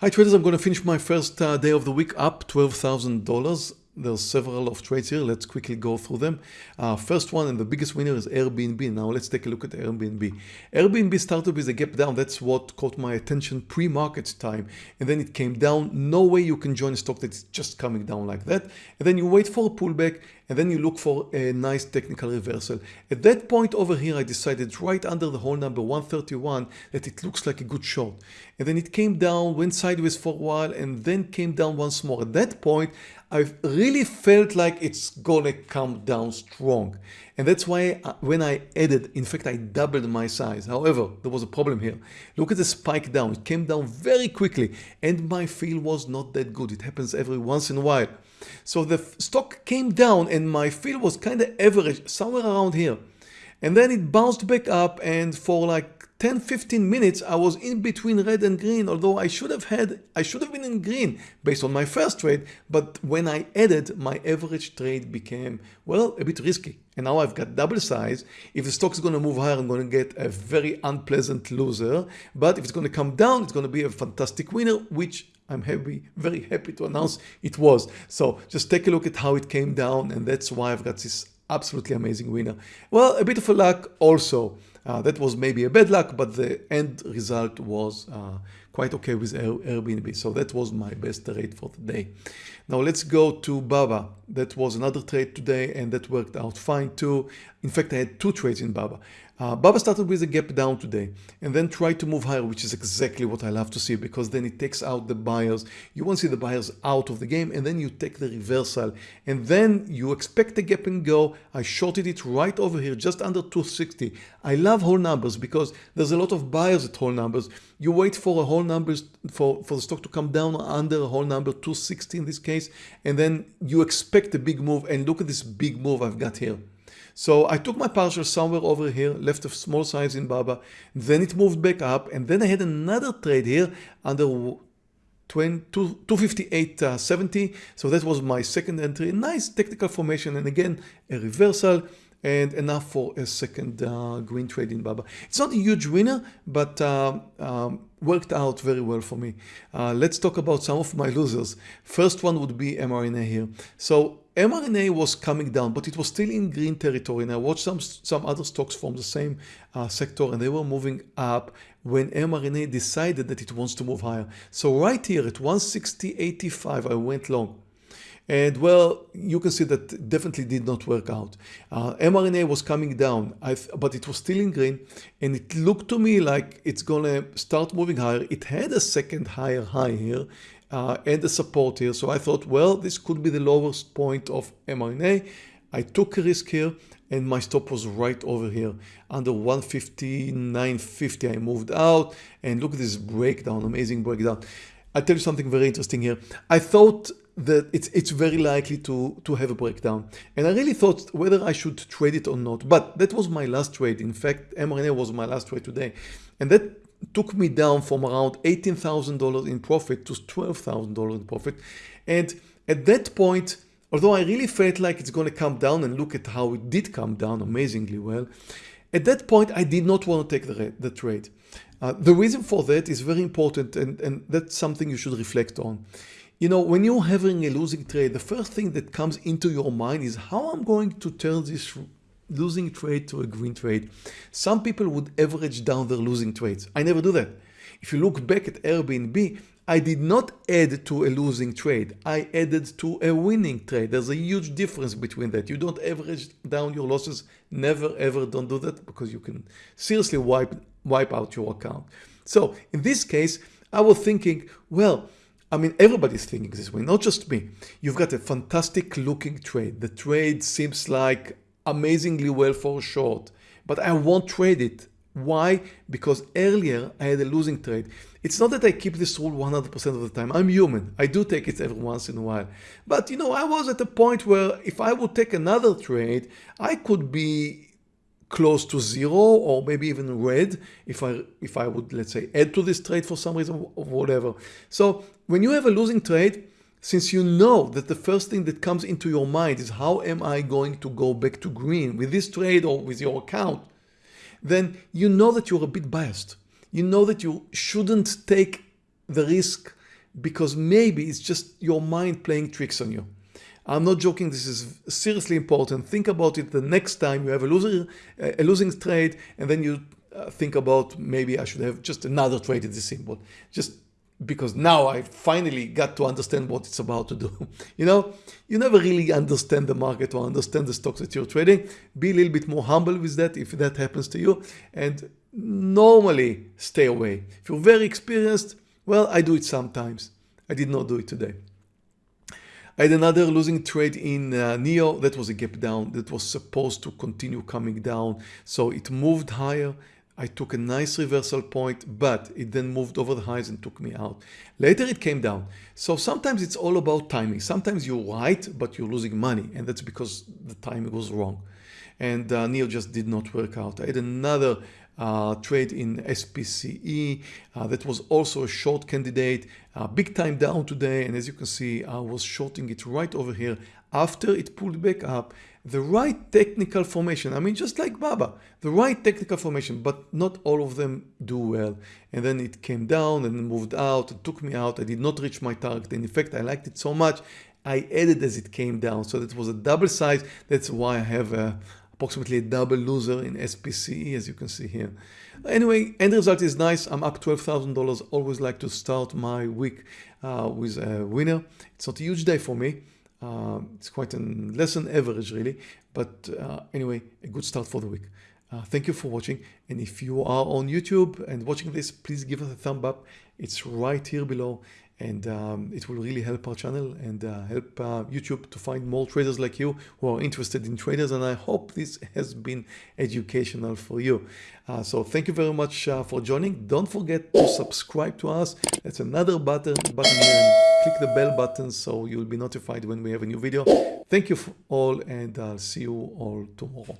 Hi traders, I'm going to finish my first uh, day of the week up $12,000. There's several of trades here. Let's quickly go through them. Uh, first one and the biggest winner is Airbnb. Now let's take a look at Airbnb. Airbnb started with a gap down. That's what caught my attention pre-market time. And then it came down. No way you can join a stock that's just coming down like that. And then you wait for a pullback and then you look for a nice technical reversal. At that point over here, I decided right under the whole number 131 that it looks like a good short. And then it came down, went sideways for a while, and then came down once more. At that point, I really felt like it's gonna come down strong. And that's why uh, when I added, in fact, I doubled my size. However, there was a problem here. Look at the spike down. It came down very quickly and my feel was not that good. It happens every once in a while. So the stock came down and my feel was kind of average, somewhere around here. And then it bounced back up and for like 10 15 minutes I was in between red and green although I should have had I should have been in green based on my first trade but when I added my average trade became well a bit risky and now I've got double size if the stock is going to move higher I'm going to get a very unpleasant loser but if it's going to come down it's going to be a fantastic winner which I'm happy, very happy to announce it was. So just take a look at how it came down and that's why I've got this absolutely amazing winner. Well, a bit of a luck also. Uh, that was maybe a bad luck, but the end result was uh, quite okay with Airbnb. So that was my best trade for the day. Now let's go to Baba. That was another trade today and that worked out fine too. In fact, I had two trades in Baba. Uh, Baba started with a gap down today and then tried to move higher, which is exactly what I love to see because then it takes out the buyers. You want to see the buyers out of the game and then you take the reversal and then you expect the gap and go. I shorted it right over here, just under 260. I love whole numbers because there's a lot of buyers at whole numbers. You wait for a whole numbers for, for the stock to come down under a whole number 260 in this case and then you expect a big move and look at this big move I've got here. So I took my partial somewhere over here, left a small size in BABA, then it moved back up and then I had another trade here under 258.70. Uh, so that was my second entry. Nice technical formation and again a reversal and enough for a second uh, green trade in Baba. It's not a huge winner, but uh, um, worked out very well for me. Uh, let's talk about some of my losers. First one would be mRNA here. So mRNA was coming down, but it was still in green territory. And I watched some, some other stocks from the same uh, sector and they were moving up when mRNA decided that it wants to move higher. So right here at 160.85, I went long. And well, you can see that definitely did not work out. Uh, mRNA was coming down, but it was still in green and it looked to me like it's gonna start moving higher. It had a second higher high here uh, and the support here. So I thought, well, this could be the lowest point of mRNA. I took a risk here and my stop was right over here. Under 159.50 I moved out and look at this breakdown amazing breakdown. I'll tell you something very interesting here. I thought that it's it's very likely to to have a breakdown. And I really thought whether I should trade it or not but that was my last trade. In fact mRNA was my last trade today. And that took me down from around $18,000 in profit to $12,000 in profit. And at that point although I really felt like it's going to come down and look at how it did come down amazingly well at that point I did not want to take the, the trade. Uh, the reason for that is very important and, and that's something you should reflect on. You know, when you're having a losing trade, the first thing that comes into your mind is how I'm going to turn this losing trade to a green trade. Some people would average down their losing trades. I never do that. If you look back at Airbnb, I did not add to a losing trade. I added to a winning trade. There's a huge difference between that. You don't average down your losses. Never ever don't do that because you can seriously wipe, wipe out your account. So in this case, I was thinking, well, I mean, everybody's thinking this way, not just me. You've got a fantastic looking trade. The trade seems like amazingly well for short, but I won't trade it. Why? Because earlier I had a losing trade. It's not that I keep this rule 100% of the time. I'm human. I do take it every once in a while. But you know, I was at a point where if I would take another trade, I could be close to zero or maybe even red if I if I would let's say add to this trade for some reason or whatever. So when you have a losing trade, since you know that the first thing that comes into your mind is how am I going to go back to green with this trade or with your account, then you know that you're a bit biased. You know that you shouldn't take the risk because maybe it's just your mind playing tricks on you. I'm not joking. This is seriously important. Think about it the next time you have a loser, a losing trade, and then you uh, think about maybe I should have just another trade in this symbol. Just because now I finally got to understand what it's about to do. you know, you never really understand the market or understand the stocks that you're trading. Be a little bit more humble with that if that happens to you. And normally stay away. If you're very experienced, well, I do it sometimes. I did not do it today. I had another losing trade in uh, NIO. That was a gap down that was supposed to continue coming down. So it moved higher I took a nice reversal point, but it then moved over the highs and took me out. Later it came down. So sometimes it's all about timing. Sometimes you're right, but you're losing money. And that's because the timing was wrong. And uh, NIO just did not work out. I had another uh, trade in SPCE uh, that was also a short candidate. Uh, big time down today. And as you can see, I was shorting it right over here after it pulled back up the right technical formation. I mean, just like Baba, the right technical formation, but not all of them do well. And then it came down and moved out and took me out. I did not reach my target. And in fact, I liked it so much, I added as it came down. So that was a double size. That's why I have a, approximately a double loser in SPCE, as you can see here. Anyway, end result is nice. I'm up $12,000. Always like to start my week uh, with a winner. It's not a huge day for me. Uh, it's quite a less than average really, but uh, anyway, a good start for the week. Uh, thank you for watching. And if you are on YouTube and watching this, please give us a thumb up. It's right here below and um, it will really help our channel and uh, help uh, YouTube to find more traders like you who are interested in traders and I hope this has been educational for you. Uh, so thank you very much uh, for joining. Don't forget to subscribe to us. That's another button, button here click the bell button so you'll be notified when we have a new video. Thank you all and I'll see you all tomorrow.